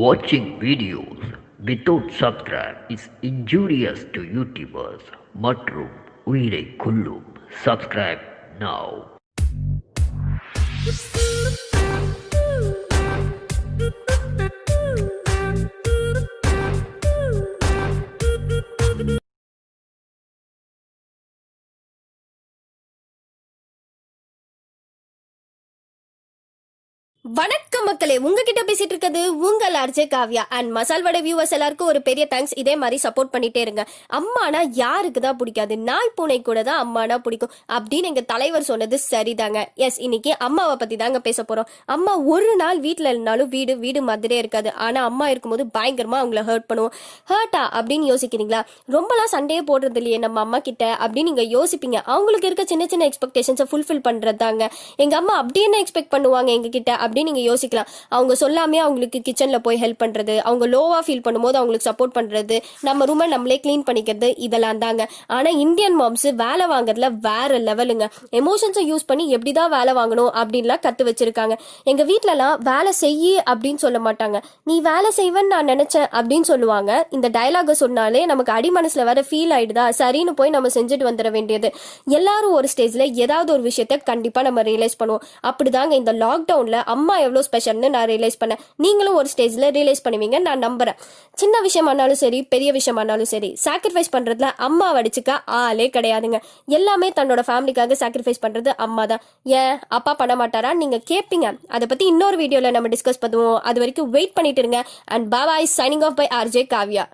Watching videos without subscribe is injurious to YouTubers மற்றும் உயிரை கொல்லும் subscribe now வணக்கம் மக்களே உங்ககிட்ட பேசிட்டு இருக்கிறது உங்கள் RJ Kavya. And masala vada viewers எல்லாருக்கும் ஒரு பெரிய தேங்க்ஸ் இதே மாதிரி சப்போர்ட் பண்ணிட்டே இருங்க. அம்மானா யாருக்கு தான் பிடிக்காது? நாய் பூனை கூட தான் அம்மானா பிடிக்கும். அப்படின்னு எங்க தலைவர் சொன்னது சரிதாங்க. எஸ் இன்னைக்கு அம்மாவை பத்தி தாங்க பேச போறோம். அம்மா ஒரு நாள் வீட்டில் இருந்தாலும் வீடு வீடு மாதிரியே இருக்காது. ஆனா அம்மா இருக்கும்போது பயங்கரமா அவங்கள ஹர்ட் பண்ணுவோம். ஹர்ட்டா அப்படின்னு யோசிக்கிறீங்களா? ரொம்பலாம் சண்டையே போடுறது இல்லையே நம்ம அம்மா கிட்ட அப்படின்னு நீங்க யோசிப்பீங்க. அவங்களுக்கு இருக்க சின்ன சின்ன எக்ஸ்பெக்டேஷன்ஸை ஃபுல்ஃபில் பண்றதாங்க எங்க அம்மா அப்படி என்ன எக்ஸ்பெக்ட் பண்ணுவாங்க எங்க கிட்ட? அப்படின்னு நீங்கள் யோசிக்கலாம். அவங்க சொல்லாமே அவங்களுக்கு கிச்சனில் போய் ஹெல்ப் பண்ணுறது அவங்க லோவாக ஃபீல் பண்ணும்போது அவங்களுக்கு சப்போர்ட் பண்ணுறது நம்ம ரூமை நம்மளே க்ளீன் பண்ணிக்கிறது இதெல்லாம் தாங்க. ஆனால் இந்தியன் மாம்ஸ் வேலை வாங்குறதுல வேற லெவலுங்க எமோஷன்ஸை யூஸ் பண்ணி எப்படி தான் வேலை வாங்கணும் அப்படின்லாம் கற்று வச்சிருக்காங்க. எங்கள் வீட்டிலலாம் வேலை செய்யி அப்படின்னு சொல்ல மாட்டாங்க. நீ வேலை செய்வேன்னு நான் நினச்சேன் அப்படின்னு சொல்லுவாங்க. இந்த டயலாக சொன்னாலே நமக்கு அடி மனசில் வேற ஃபீல் ஆயிடுதா? சரின்னு போய் நம்ம செஞ்சுட்டு வந்துட வேண்டியது. எல்லாரும் ஒரு ஸ்டேஜில் ஏதாவது ஒரு விஷயத்த கண்டிப்பாக நம்ம ரியலைஸ் பண்ணுவோம். அப்படிதாங்க இந்த லாக்டவுனில் அம்மா அம்மா எவ்வளோ ஸ்பெஷல்னு நான் ரியலைஸ் பண்ணேன். நீங்களும் ஒரு ஸ்டேஜில் ரியலைஸ் பண்ணுவீங்க நான் நம்புகிறேன் சின்ன விஷயமானாலும் சரி பெரிய விஷயமானாலும் சரி சாக்ரிஃபைஸ் பண்ணுறதுல அம்மா வடிச்சுக்க ஆளே கிடையாதுங்க. எல்லாமே தன்னோட ஃபேமிலிக்காக சாக்ரிஃபைஸ் பண்ணுறது அம்மா தான். ஏன்? அப்பா பண்ண மாட்டாரா? நீங்கள் கேட்பீங்க அதை பற்றி இன்னொரு வீடியோவில் நம்ம டிஸ்கஸ் பண்ணுவோம். அது வரைக்கும் வெயிட் பண்ணிட்டு இருங்க. And bye bye signing off by RJ Kavya